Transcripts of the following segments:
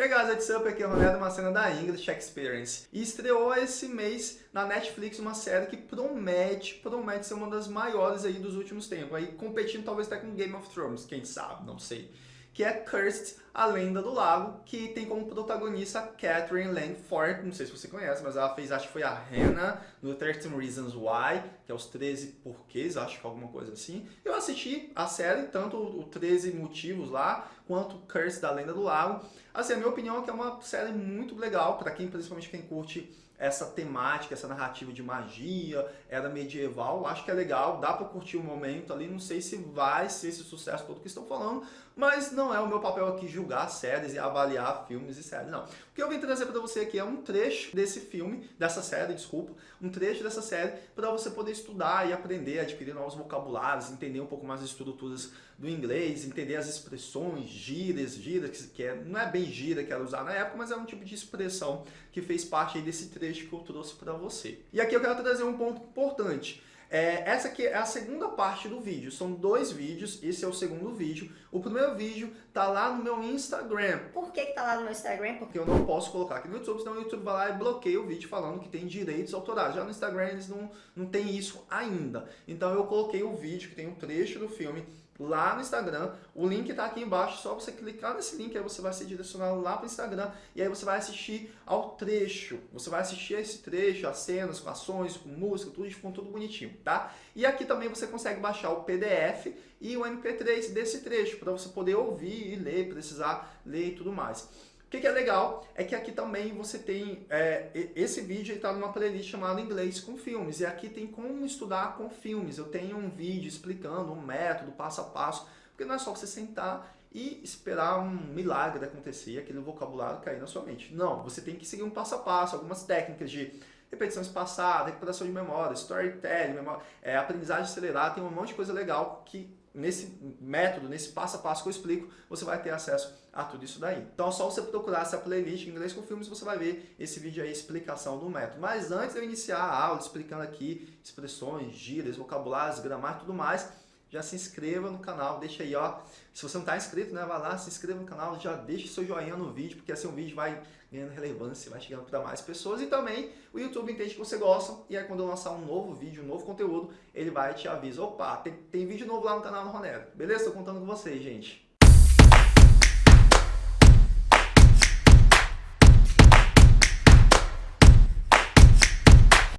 Hey guys, what's up? Aqui é o Ronaldo, uma cena da English Experience. E estreou esse mês na Netflix uma série que promete, promete ser uma das maiores aí dos últimos tempos. Aí competindo talvez até com Game of Thrones, quem sabe, não sei que é Cursed, a Lenda do Lago, que tem como protagonista Catherine Langford, não sei se você conhece, mas ela fez, acho que foi a Hannah no 13 Reasons Why, que é os 13 porquês, acho que alguma coisa assim. Eu assisti a série, tanto o 13 motivos lá, quanto Cursed da Lenda do Lago. Assim, a minha opinião é que é uma série muito legal, para quem, principalmente quem curte essa temática, essa narrativa de magia, era medieval, acho que é legal, dá para curtir o momento ali, não sei se vai ser esse sucesso todo que estão falando, mas não é o meu papel aqui julgar séries e avaliar filmes e séries, não. O que eu vim trazer para você aqui é um trecho desse filme, dessa série, desculpa, um trecho dessa série para você poder estudar e aprender, adquirir novos vocabulários, entender um pouco mais as estruturas do inglês, entender as expressões, gírias, gírias, que é, não é bem gira que era usar na época, mas é um tipo de expressão que fez parte desse trecho que eu trouxe para você. E aqui eu quero trazer um ponto importante. É, essa aqui é a segunda parte do vídeo, são dois vídeos, esse é o segundo vídeo. O primeiro vídeo tá lá no meu Instagram. Por que que tá lá no meu Instagram? Porque eu não posso colocar aqui no YouTube, senão o YouTube vai lá e bloqueia o vídeo falando que tem direitos autorais. Já no Instagram eles não, não tem isso ainda. Então eu coloquei o vídeo que tem um trecho do filme lá no Instagram. O link está aqui embaixo, só você clicar nesse link, aí você vai ser direcionado lá para o Instagram e aí você vai assistir ao trecho. Você vai assistir esse trecho, as cenas, com ações, com música, tudo ficou tudo bonitinho, tá? E aqui também você consegue baixar o PDF e o MP3 desse trecho, para você poder ouvir e ler, precisar ler e tudo mais. O que, que, é legal é que aqui também você tem, é, esse vídeo está numa playlist chamada Inglês com Filmes, e aqui tem como estudar com filmes. Eu tenho um vídeo explicando um método, passo a passo, porque não é só você sentar e esperar um milagre acontecer, aquele vocabulário cair na sua mente. Não, você tem que seguir um passo a passo, algumas técnicas de repetição espaçada, recuperação de memória, storytelling, memória, é, aprendizagem acelerada, tem um monte de coisa legal que nesse método, nesse passo a passo que eu explico, você vai ter acesso a tudo isso daí. Então é só você procurar essa playlist em inglês com filmes, você vai ver esse vídeo aí, explicação do método. Mas antes de eu iniciar a aula explicando aqui expressões, gírias, vocabulários, gramática e tudo mais, já se inscreva no canal, deixa aí, ó. Se você não está inscrito, né, vai lá, se inscreva no canal, já deixa seu joinha no vídeo, porque assim o vídeo vai ganhando relevância, vai chegando para mais pessoas. E também o YouTube entende que você gosta, e aí quando eu lançar um novo vídeo, um novo conteúdo, ele vai te avisar, opa, tem, tem vídeo novo lá no canal do Ronero. Beleza? Estou contando com vocês, gente.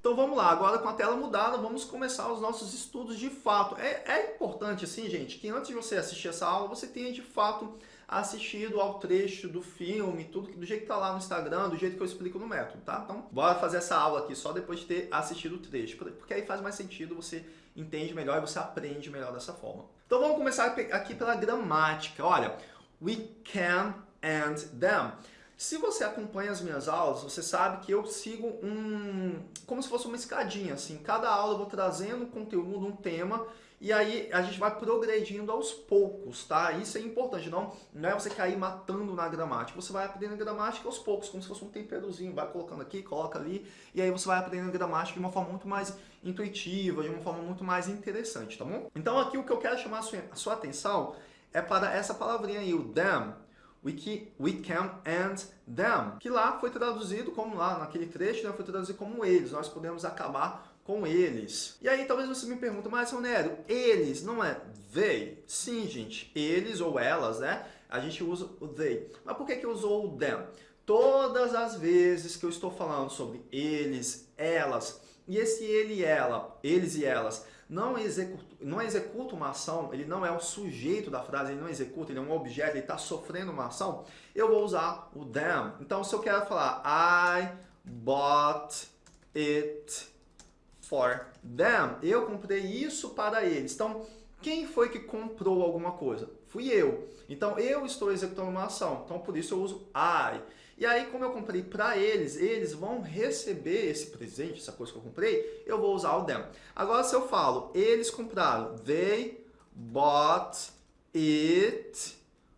Então vamos lá, agora com a tela mudada, vamos começar os nossos estudos de fato. É, é importante, assim, gente, que antes de você assistir essa aula, você tenha de fato assistido ao trecho do filme, tudo do jeito que tá lá no Instagram, do jeito que eu explico no método, tá? Então, bora fazer essa aula aqui só depois de ter assistido o trecho, porque aí faz mais sentido, você entende melhor e você aprende melhor dessa forma. Então vamos começar aqui pela gramática. Olha, we can and them. Se você acompanha as minhas aulas, você sabe que eu sigo um... como se fosse uma escadinha, assim. Cada aula eu vou trazendo conteúdo, um tema, e aí a gente vai progredindo aos poucos, tá? Isso é importante, não, não é você cair matando na gramática. Você vai aprendendo gramática aos poucos, como se fosse um temperozinho. Vai colocando aqui, coloca ali, e aí você vai aprendendo gramática de uma forma muito mais intuitiva, de uma forma muito mais interessante, tá bom? Então aqui o que eu quero chamar a sua, a sua atenção é para essa palavrinha aí, o them, we can, we can and them, que lá foi traduzido como lá, naquele trecho, né, foi traduzido como eles, nós podemos acabar com eles. E aí talvez você me pergunte, mas Ronério, eles não é they? Sim, gente, eles ou elas, né, a gente usa o they. Mas por que que usou o them? Todas as vezes que eu estou falando sobre eles, elas, e esse ele e ela, eles e elas, não executa, não executa uma ação, ele não é o sujeito da frase, ele não executa, ele é um objeto, ele está sofrendo uma ação, eu vou usar o them. Então, se eu quero falar I bought it for them, eu comprei isso para eles. Então, quem foi que comprou alguma coisa? Fui eu. Então, eu estou executando uma ação. Então, por isso eu uso I. E aí, como eu comprei para eles, eles vão receber esse presente, essa coisa que eu comprei, eu vou usar o them. Agora, se eu falo, eles compraram, they bought it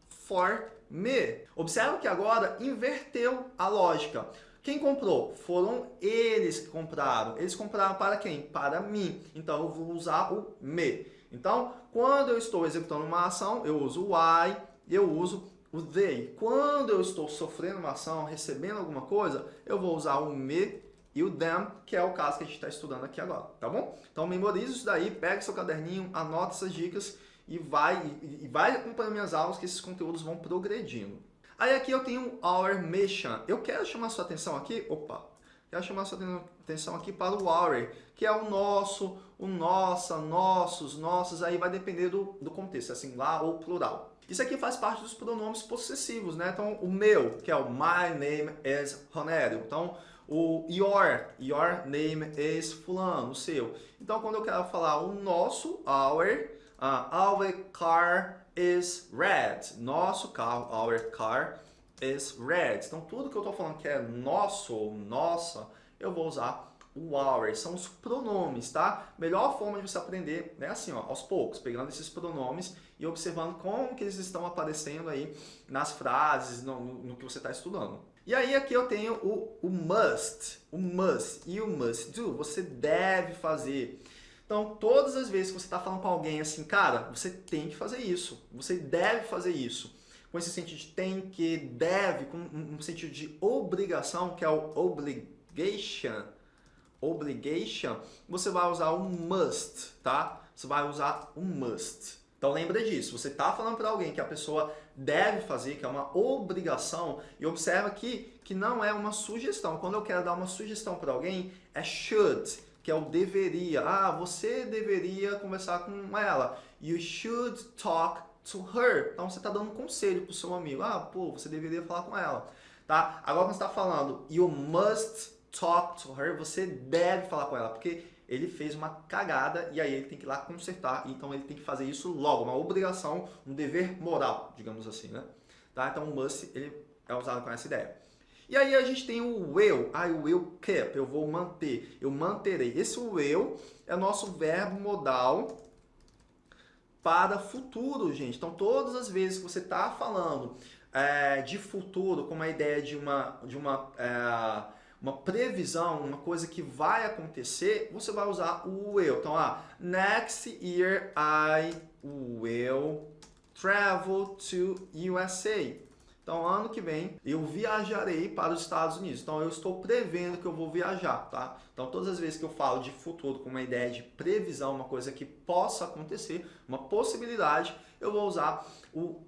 for me. Observe que agora inverteu a lógica. Quem comprou? Foram eles que compraram. Eles compraram para quem? Para mim. Então, eu vou usar o me. Então, quando eu estou executando uma ação, eu uso o I, eu uso o they. Quando eu estou sofrendo uma ação, recebendo alguma coisa, eu vou usar o me e o them, que é o caso que a gente está estudando aqui agora, tá bom? Então memorize isso daí, pega seu caderninho, anota essas dicas e vai, e vai acompanhando minhas aulas que esses conteúdos vão progredindo. Aí aqui eu tenho our mission. Eu quero chamar sua atenção aqui, opa, quero chamar sua atenção aqui para o our, que é o nosso, o nossa, nossos, nossos, aí vai depender do, do contexto, assim, lá ou plural. Isso aqui faz parte dos pronomes possessivos, né? Então, o meu, que é o my name is Ronério. Então, o your, your name is fulano, o seu. Então, quando eu quero falar o nosso, our, uh, our car is red. Nosso carro, our car is red. Então, tudo que eu estou falando que é nosso ou nossa, eu vou usar o our, são os pronomes, tá? Melhor forma de você aprender é assim, ó, aos poucos, pegando esses pronomes e observando como que eles estão aparecendo aí nas frases, no, no, no que você está estudando. E aí aqui eu tenho o, o must, o must e o must do, você deve fazer. Então, todas as vezes que você está falando com alguém assim, cara, você tem que fazer isso, você deve fazer isso. Com esse sentido de tem que, deve, com um sentido de obrigação, que é o obligation, obligation, você vai usar o must, tá? Você vai usar o must. Então lembra disso, você está falando para alguém que a pessoa deve fazer, que é uma obrigação, e observa aqui que não é uma sugestão. Quando eu quero dar uma sugestão para alguém, é should, que é o deveria. Ah, você deveria conversar com ela. You should talk to her. Então você está dando um conselho para o seu amigo. Ah, pô, você deveria falar com ela. Tá? Agora quando você está falando you must talk to her, você deve falar com ela, porque ele fez uma cagada e aí ele tem que ir lá consertar, então ele tem que fazer isso logo, uma obrigação, um dever moral, digamos assim, né? Tá? Então o must ele é usado com essa ideia. E aí a gente tem o will, I will keep, eu vou manter, eu manterei. Esse will é o nosso verbo modal para futuro, gente. Então todas as vezes que você está falando é, de futuro com uma ideia de uma, de uma é, uma previsão, uma coisa que vai acontecer, você vai usar o will. Então, ah, next year I will travel to USA. Então, ano que vem, eu viajarei para os Estados Unidos. Então, eu estou prevendo que eu vou viajar, tá? Então, todas as vezes que eu falo de futuro com uma ideia de previsão, uma coisa que possa acontecer, uma possibilidade, eu vou usar o,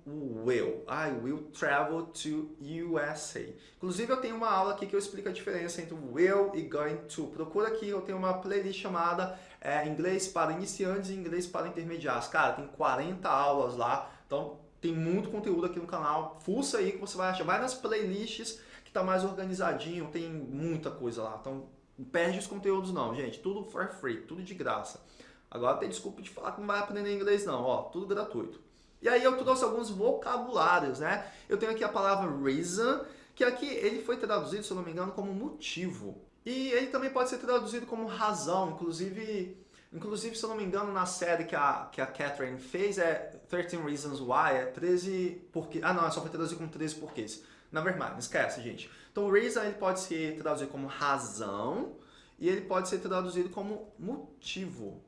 will. I will travel to USA. Inclusive, eu tenho uma aula aqui que eu explico a diferença entre will e going to. Procura aqui, eu tenho uma playlist chamada é, Inglês para Iniciantes e Inglês para Intermediários. Cara, tem 40 aulas lá, então tem muito conteúdo aqui no canal. Fuça aí que você vai achar. Vai nas playlists que tá mais organizadinho, tem muita coisa lá. Então, não perde os conteúdos não, gente. Tudo for free, tudo de graça. Agora tem desculpa de falar que não vai aprender inglês não, ó, tudo gratuito. E aí eu trouxe alguns vocabulários, né? Eu tenho aqui a palavra reason, que aqui ele foi traduzido, se eu não me engano, como motivo. E ele também pode ser traduzido como razão, inclusive, inclusive se eu não me engano, na série que a, que a Catherine fez, é 13 Reasons Why, é 13 porque Ah não, é só foi traduzido como 13 porquês. Na verdade, esquece, gente. Então, reason ele pode ser traduzido como razão e ele pode ser traduzido como motivo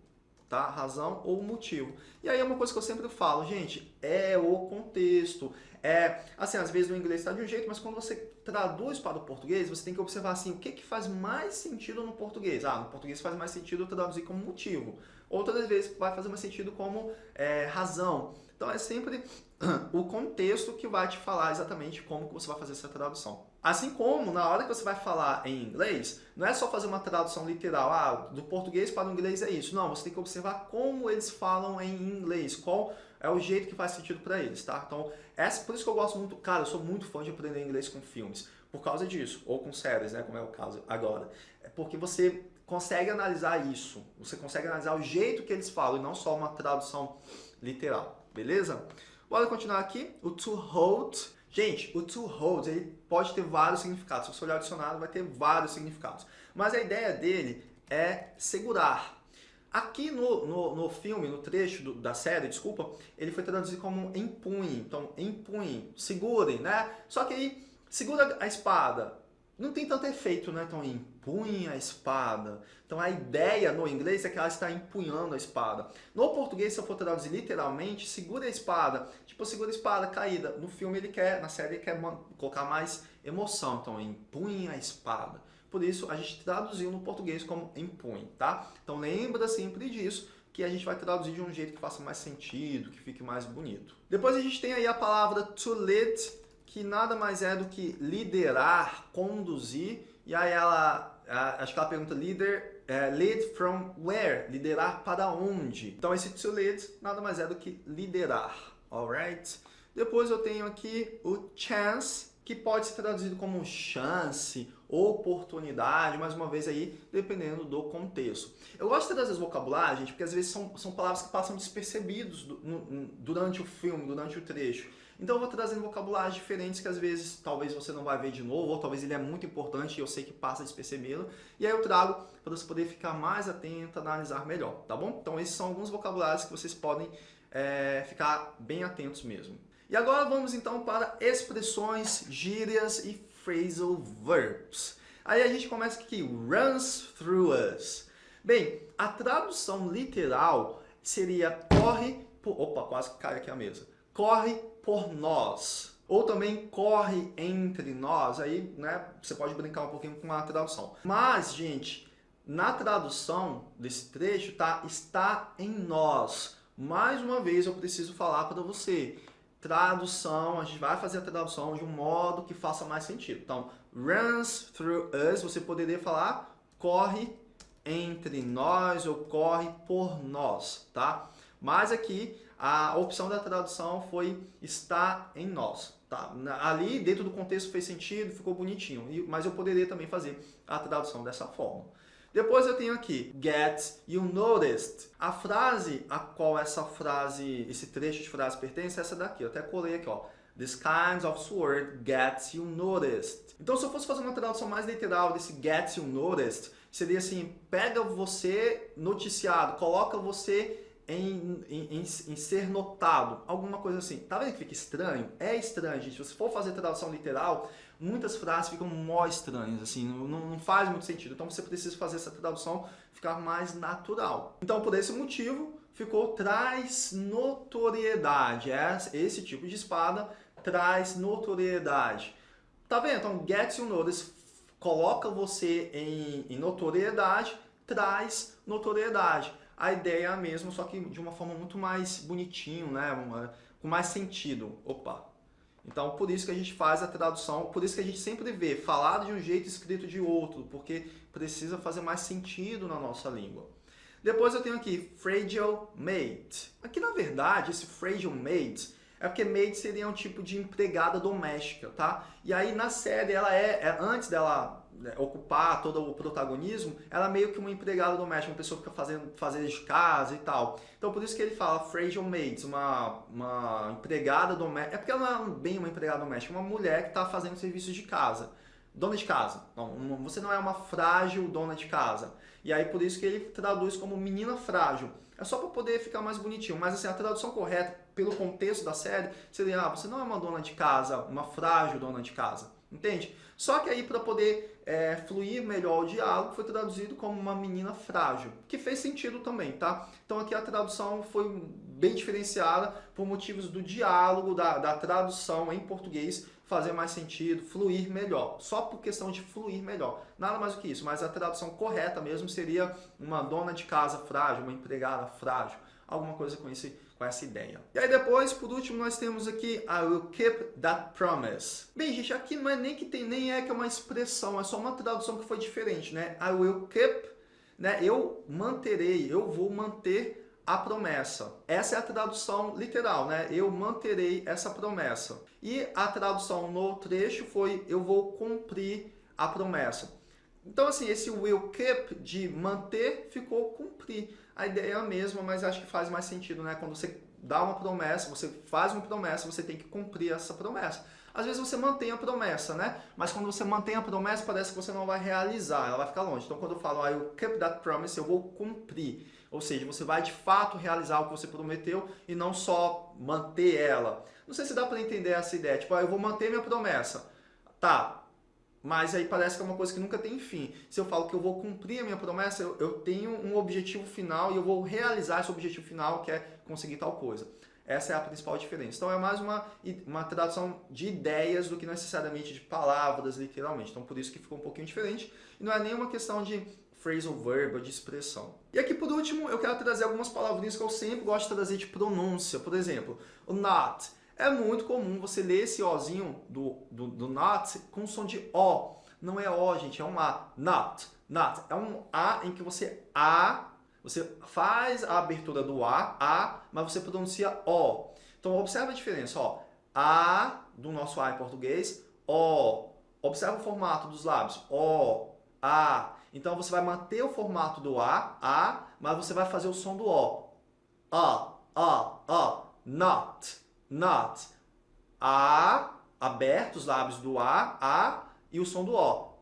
tá? Razão ou motivo. E aí é uma coisa que eu sempre falo, gente, é o contexto. É, assim, às vezes no inglês está de um jeito, mas quando você traduz para o português, você tem que observar assim, o que, que faz mais sentido no português? Ah, no português faz mais sentido traduzir como motivo. Outras vezes vai fazer mais sentido como é, razão. Então é sempre o contexto que vai te falar exatamente como você vai fazer essa tradução. Assim como, na hora que você vai falar em inglês, não é só fazer uma tradução literal, ah, do português para o inglês é isso. Não, você tem que observar como eles falam em inglês, qual é o jeito que faz sentido para eles, tá? Então, essa, por isso que eu gosto muito, cara, eu sou muito fã de aprender inglês com filmes, por causa disso, ou com séries, né, como é o caso agora. É porque você consegue analisar isso, você consegue analisar o jeito que eles falam, e não só uma tradução literal, beleza? Bora continuar aqui, o to hold Gente, o to hold ele pode ter vários significados. Se você olhar o dicionário, vai ter vários significados. Mas a ideia dele é segurar. Aqui no, no, no filme, no trecho do, da série, desculpa, ele foi traduzido como empunhe. Então, empunhe, segurem, né? Só que aí, segura a espada. Não tem tanto efeito, né? Então, empunha a espada. Então, a ideia no inglês é que ela está empunhando a espada. No português, se eu for traduzir literalmente, segura a espada. Tipo, segura a espada caída. No filme, ele quer, na série, ele quer colocar mais emoção. Então, empunha a espada. Por isso, a gente traduziu no português como empunhe, tá? Então, lembra sempre disso que a gente vai traduzir de um jeito que faça mais sentido, que fique mais bonito. Depois a gente tem aí a palavra to lead, que nada mais é do que liderar, conduzir, e aí ela, acho que ela pergunta leader, é, lead from where? Liderar para onde? Então esse to lead nada mais é do que liderar, alright? Depois eu tenho aqui o chance, que pode ser traduzido como chance, oportunidade, mais uma vez aí, dependendo do contexto. Eu gosto de trazer as vocabulários, gente, porque às vezes são, são palavras que passam despercebidos do, no, durante o filme, durante o trecho. Então eu vou trazendo vocabulários diferentes que às vezes talvez você não vai ver de novo, ou talvez ele é muito importante e eu sei que passa despercebido. E aí eu trago para você poder ficar mais atento, analisar melhor, tá bom? Então esses são alguns vocabulários que vocês podem é, ficar bem atentos mesmo. E agora vamos então para expressões, gírias e phrasal verbs. Aí a gente começa aqui, runs through us. Bem, a tradução literal seria corre por... Opa, quase cai aqui a mesa. Corre por nós. Ou também corre entre nós. Aí, né, você pode brincar um pouquinho com a tradução. Mas, gente, na tradução desse trecho, tá? Está em nós. Mais uma vez, eu preciso falar para você tradução, a gente vai fazer a tradução de um modo que faça mais sentido. Então, runs through us, você poderia falar corre entre nós ou corre por nós, tá? Mas aqui a opção da tradução foi está em nós, tá? Ali dentro do contexto fez sentido, ficou bonitinho, mas eu poderia também fazer a tradução dessa forma. Depois eu tenho aqui, get you noticed. A frase a qual essa frase, esse trecho de frase pertence é essa daqui. Eu até colei aqui, ó. This kind of sword gets you noticed. Então, se eu fosse fazer uma tradução mais literal desse gets you noticed, seria assim, pega você noticiado, coloca você em, em, em, em, ser notado, alguma coisa assim. Tá vendo que fica estranho? É estranho, gente. Se você for fazer tradução literal, muitas frases ficam mó estranhas, assim, não, não faz muito sentido. Então você precisa fazer essa tradução ficar mais natural. Então por esse motivo ficou traz notoriedade. É, esse tipo de espada traz notoriedade. Tá vendo? Então gets you notice coloca você em, em notoriedade, traz notoriedade. A ideia é a mesma, só que de uma forma muito mais bonitinho, né? Uma, com mais sentido. Opa, então, por isso que a gente faz a tradução, por isso que a gente sempre vê falado de um jeito, escrito de outro, porque precisa fazer mais sentido na nossa língua. Depois eu tenho aqui fragile maid. Aqui, na verdade, esse fragile maid é porque maid seria um tipo de empregada doméstica, tá? E aí, na série, ela é, é antes dela ocupar todo o protagonismo, ela é meio que uma empregada doméstica, uma pessoa que fica fazendo fazer de casa e tal. Então por isso que ele fala fragile maids, uma, uma empregada doméstica. É porque ela não é bem uma empregada doméstica, é uma mulher que está fazendo serviços de casa. Dona de casa. Não, você não é uma frágil dona de casa. E aí por isso que ele traduz como menina frágil. É só para poder ficar mais bonitinho. Mas assim, a tradução correta, pelo contexto da série, seria, ah, você não é uma dona de casa, uma frágil dona de casa. Entende? Só que aí para poder é, fluir melhor o diálogo foi traduzido como uma menina frágil, que fez sentido também, tá? Então aqui a tradução foi bem diferenciada por motivos do diálogo, da, da tradução em português fazer mais sentido, fluir melhor, só por questão de fluir melhor. Nada mais do que isso, mas a tradução correta mesmo seria uma dona de casa frágil, uma empregada frágil, alguma coisa com esse com essa ideia. E aí depois, por último, nós temos aqui I will keep that promise. Bem, gente, aqui não é nem que tem, nem é que é uma expressão, é só uma tradução que foi diferente, né? I will keep, né? Eu manterei, eu vou manter a promessa. Essa é a tradução literal, né? Eu manterei essa promessa. E a tradução no trecho foi eu vou cumprir a promessa. Então, assim, esse will keep de manter ficou cumprir. A ideia é a mesma, mas acho que faz mais sentido, né? Quando você dá uma promessa, você faz uma promessa, você tem que cumprir essa promessa. Às vezes você mantém a promessa, né? Mas quando você mantém a promessa, parece que você não vai realizar, ela vai ficar longe. Então, quando eu falo, I will keep that promise, eu vou cumprir. Ou seja, você vai de fato realizar o que você prometeu e não só manter ela. Não sei se dá para entender essa ideia. Tipo, ah, eu vou manter minha promessa. Tá, mas aí parece que é uma coisa que nunca tem fim. Se eu falo que eu vou cumprir a minha promessa, eu, eu tenho um objetivo final e eu vou realizar esse objetivo final, que é conseguir tal coisa. Essa é a principal diferença. Então é mais uma, uma tradução de ideias do que necessariamente de palavras, literalmente. Então por isso que ficou um pouquinho diferente. E não é nenhuma questão de phrasal verb, de expressão. E aqui por último, eu quero trazer algumas palavrinhas que eu sempre gosto de trazer de pronúncia. Por exemplo, o not. É muito comum você ler esse Ozinho do, do, do not com som de O. Não é O, gente, é um A. Not. Not. É um A em que você A, você faz a abertura do A, A, mas você pronuncia O. Então, observa a diferença, ó. A do nosso A em português, O. Observa o formato dos lábios. O, A. Então, você vai manter o formato do A, A, mas você vai fazer o som do O. A, A, A. Not not. A, aberto os lábios do A, A e o som do O.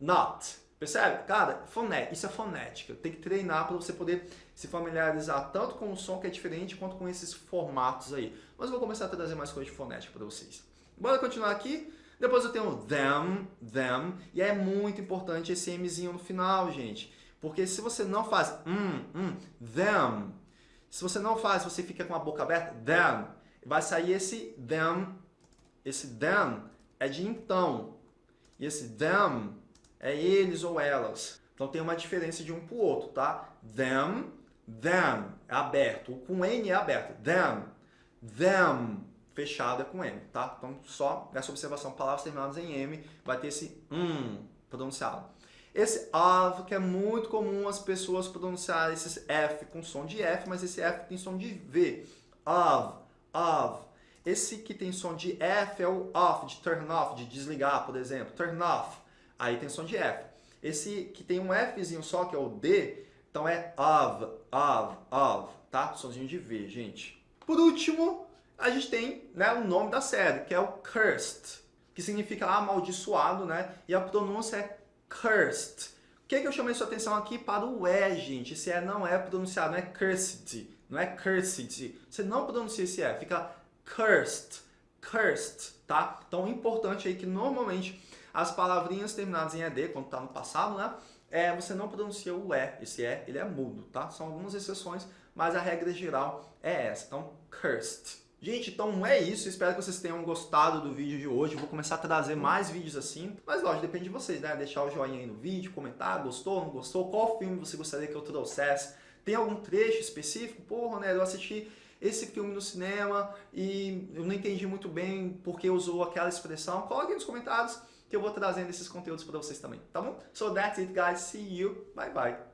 Not. Percebe? Cara, foné, isso é fonética. Tem que treinar para você poder se familiarizar tanto com o som que é diferente quanto com esses formatos aí. Mas eu vou começar a trazer mais coisas de fonética para vocês. Bora continuar aqui? Depois eu tenho them, them, e é muito importante esse Mzinho no final, gente. Porque se você não faz hum, hum, them, se você não faz, você fica com a boca aberta, them, vai sair esse them. Esse them é de então. E esse them é eles ou elas. Então tem uma diferença de um para o outro, tá? Them, them é aberto. O com N é aberto. Them, them fechado é com M, tá? Então só essa observação, palavras terminadas em M, vai ter esse um pronunciado. Esse of, que é muito comum as pessoas pronunciarem esse F com som de F, mas esse F tem som de V. Of, of. Esse que tem som de F é o off, de turn off, de desligar, por exemplo. Turn off. Aí tem som de F. Esse que tem um Fzinho só, que é o D, então é of, of, of, tá? Somzinho de V, gente. Por último, a gente tem né, o nome da série, que é o cursed, que significa amaldiçoado, né? E a pronúncia é cursed. O que, é que eu chamei sua atenção aqui para o E, gente? Esse E não é pronunciado, não é cursed não é cursed. Você não pronuncia esse E, fica cursed, cursed, tá? Então, importante aí que normalmente as palavrinhas terminadas em ED, quando está no passado, né? É, você não pronuncia o E, esse E, ele é mudo, tá? São algumas exceções, mas a regra geral é essa, então, cursed. Gente, então é isso, espero que vocês tenham gostado do vídeo de hoje, vou começar a trazer mais vídeos assim, mas lógico, depende de vocês, né? Deixar o joinha aí no vídeo, comentar, gostou, não gostou, qual filme você gostaria que eu trouxesse, tem algum trecho específico? Pô, Ronel, eu assisti esse filme no cinema e eu não entendi muito bem porque usou aquela expressão. Coloque nos comentários que eu vou trazendo esses conteúdos para vocês também, tá bom? So that's it, guys. See you. Bye, bye.